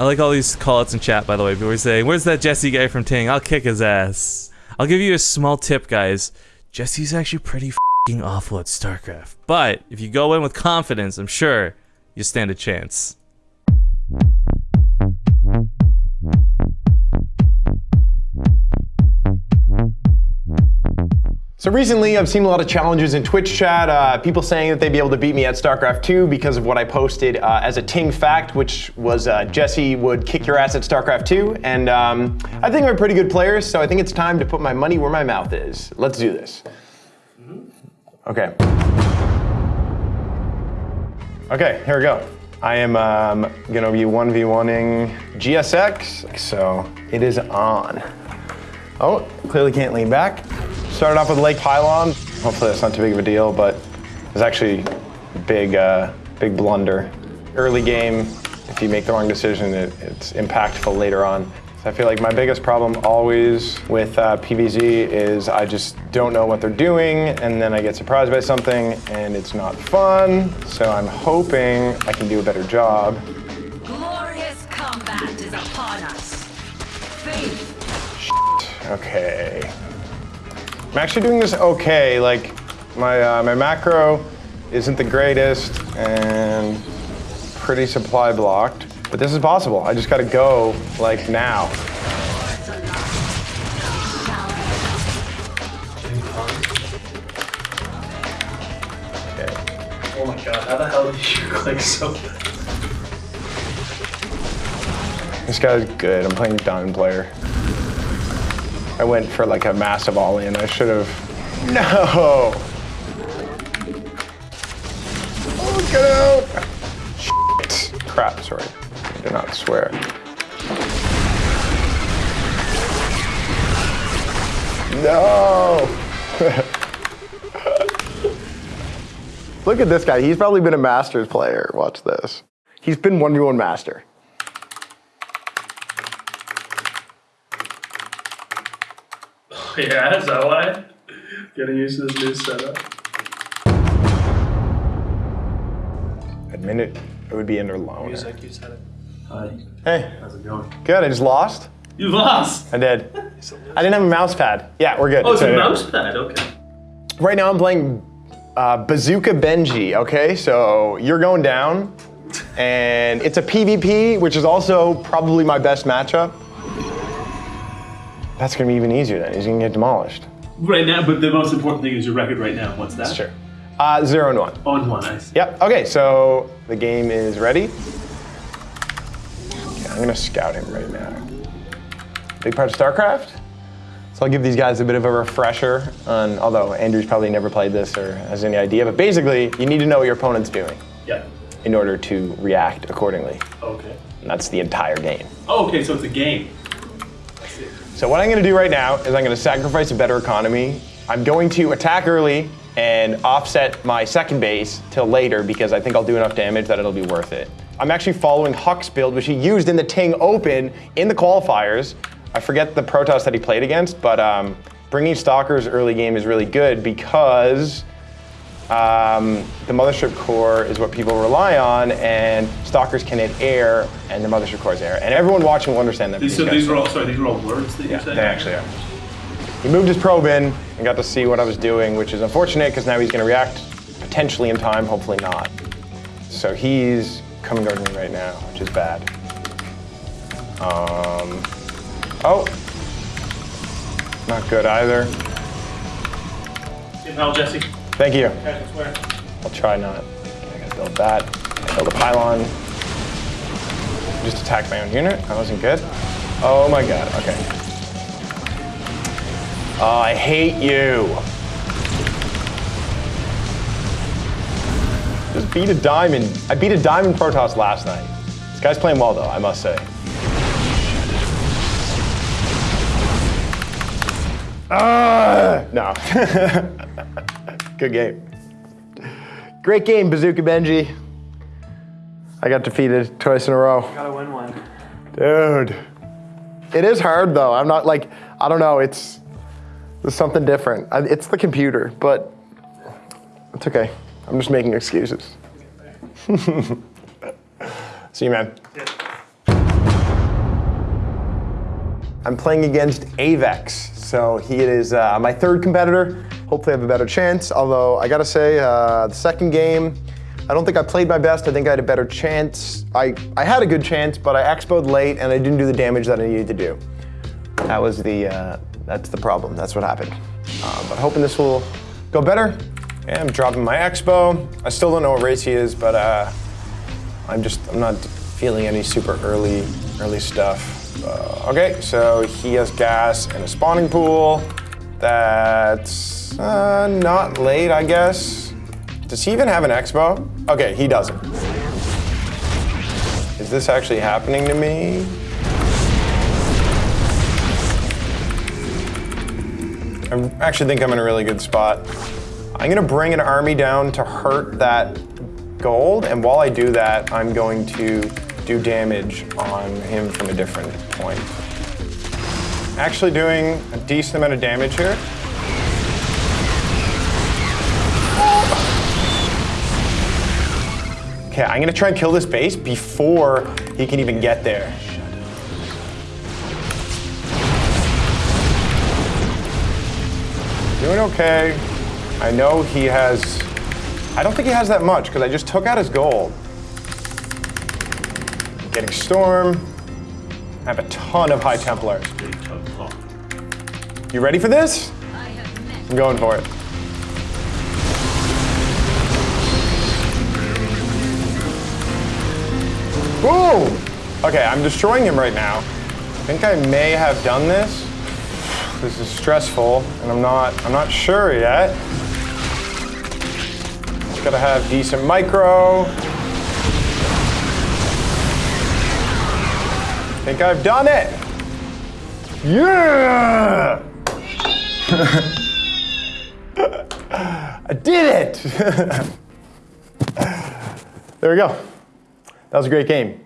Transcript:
I like all these callouts in chat, by the way. People are saying, "Where's that Jesse guy from Ting? I'll kick his ass." I'll give you a small tip, guys. Jesse's actually pretty awful at StarCraft, but if you go in with confidence, I'm sure you stand a chance. So recently, I've seen a lot of challenges in Twitch chat. Uh, people saying that they'd be able to beat me at StarCraft 2 because of what I posted uh, as a Ting fact, which was uh, Jesse would kick your ass at StarCraft 2. And um, I think I'm a pretty good player, so I think it's time to put my money where my mouth is. Let's do this. Okay. Okay, here we go. I am um, gonna be 1v1ing GSX, so it is on. Oh, clearly can't lean back. Started off with Lake Pylon. Hopefully that's not too big of a deal, but it's actually a big, uh, big blunder. Early game, if you make the wrong decision, it, it's impactful later on. So I feel like my biggest problem always with uh, PVZ is I just don't know what they're doing, and then I get surprised by something, and it's not fun. So I'm hoping I can do a better job. Glorious combat is upon us. Faith Okay. I'm actually doing this okay. Like, my, uh, my macro isn't the greatest and pretty supply blocked. But this is possible. I just gotta go, like, now. Okay. Oh my god, how the hell did you click so This guy's good. I'm playing Diamond player. I went for like a massive all-in. I should have. No! Oh, get out! Shit. Crap, sorry. I did not swear. No! Look at this guy. He's probably been a Masters player. Watch this. He's been 1v1 Master. Yeah, is that why? Getting used to this new setup. Admit it, it would be under loan. Music, you said it. Hi, Hey, how's it going? good. I just lost. You lost! I did. I didn't have a mouse pad. Yeah, we're good. Oh, it's a So, mouse pad, okay. Right now I'm playing uh, Bazooka Benji, okay? So you're going down, and it's a PvP, which is also probably my best matchup. That's gonna be even easier then. He's gonna get demolished. Right now, but the most important thing is your record right now. What's that? That's true. Uh, zero and one. On one, I see. Yep, okay, so the game is ready. Okay, I'm gonna scout him right now. Big part of StarCraft. So I'll give these guys a bit of a refresher on, although Andrew's probably never played this or has any idea, but basically you need to know what your opponent's doing Yeah. in order to react accordingly. Okay. And that's the entire game. Oh, okay, so it's a game. So what I'm gonna do right now is I'm gonna sacrifice a better economy. I'm going to attack early and offset my second base till later because I think I'll do enough damage that it'll be worth it. I'm actually following HuK's build, which he used in the Ting Open in the qualifiers. I forget the Protoss that he played against, but um, bringing Stalkers early game is really good because um, the Mothership Core is what people rely on, and Stalkers can hit air, and the Mothership Core is air. And everyone watching will understand that. These, so these are all, sorry, these are all words that you're saying? they actually are. He moved his probe in and got to see what I was doing, which is unfortunate because now he's going to react potentially in time, hopefully not. So he's coming towards me right now, which is bad. Um, oh, not good either. Hal Jesse. Thank you. I'll try not. I gotta build that. I build a pylon. Just attack my own unit. That wasn't good. Oh my god. Okay. Oh, I hate you. Just beat a diamond. I beat a diamond Protoss last night. This guy's playing well though, I must say. Ah, no. Good game. Great game, Bazooka Benji. I got defeated twice in a row. Gotta win one. Dude. It is hard though. I'm not like, I don't know, it's, it's something different. I- It's the computer, but it's okay. I'm just making excuses. See you, man. Yeah. I'm playing against Avex. So he is uh, my third competitor. Hopefully I have a better chance. Although I gotta say, uh, the second game, I don't think I played my best. I think I had a better chance. I, I had a good chance, but I expoed late and I didn't do the damage that I needed to do. That was the, uh, that's the problem. That's what happened. Uh, but hoping this will go better. Yeah, I'm dropping my expo. I still don't know what race he is, but uh, I'm just, I'm not feeling any super early, early stuff. Uh, okay, so he has gas and a spawning pool. That's uh, not late, I guess. Does he even have an expo? Okay, he doesn't. Is this actually happening to me? I actually think I'm in a really good spot. I'm gonna bring an army down to hurt that gold, and while I do that, I'm going to do damage on him from a different point. Actually doing a decent amount of damage here. Okay, I'm gonna try and kill this base before he can even get there. Doing okay. I know he has, I don't think he has that much because I just took out his gold. Getting Storm. I have a ton of High Templars. You ready for this? I'm going for it. Ooh! Okay, I'm destroying him right now. I think I may have done this. This is stressful, and I'm not I'm not sure yet. Just gotta have decent micro. I think I've done it. Yeah! I did it! there we go. That was a great game.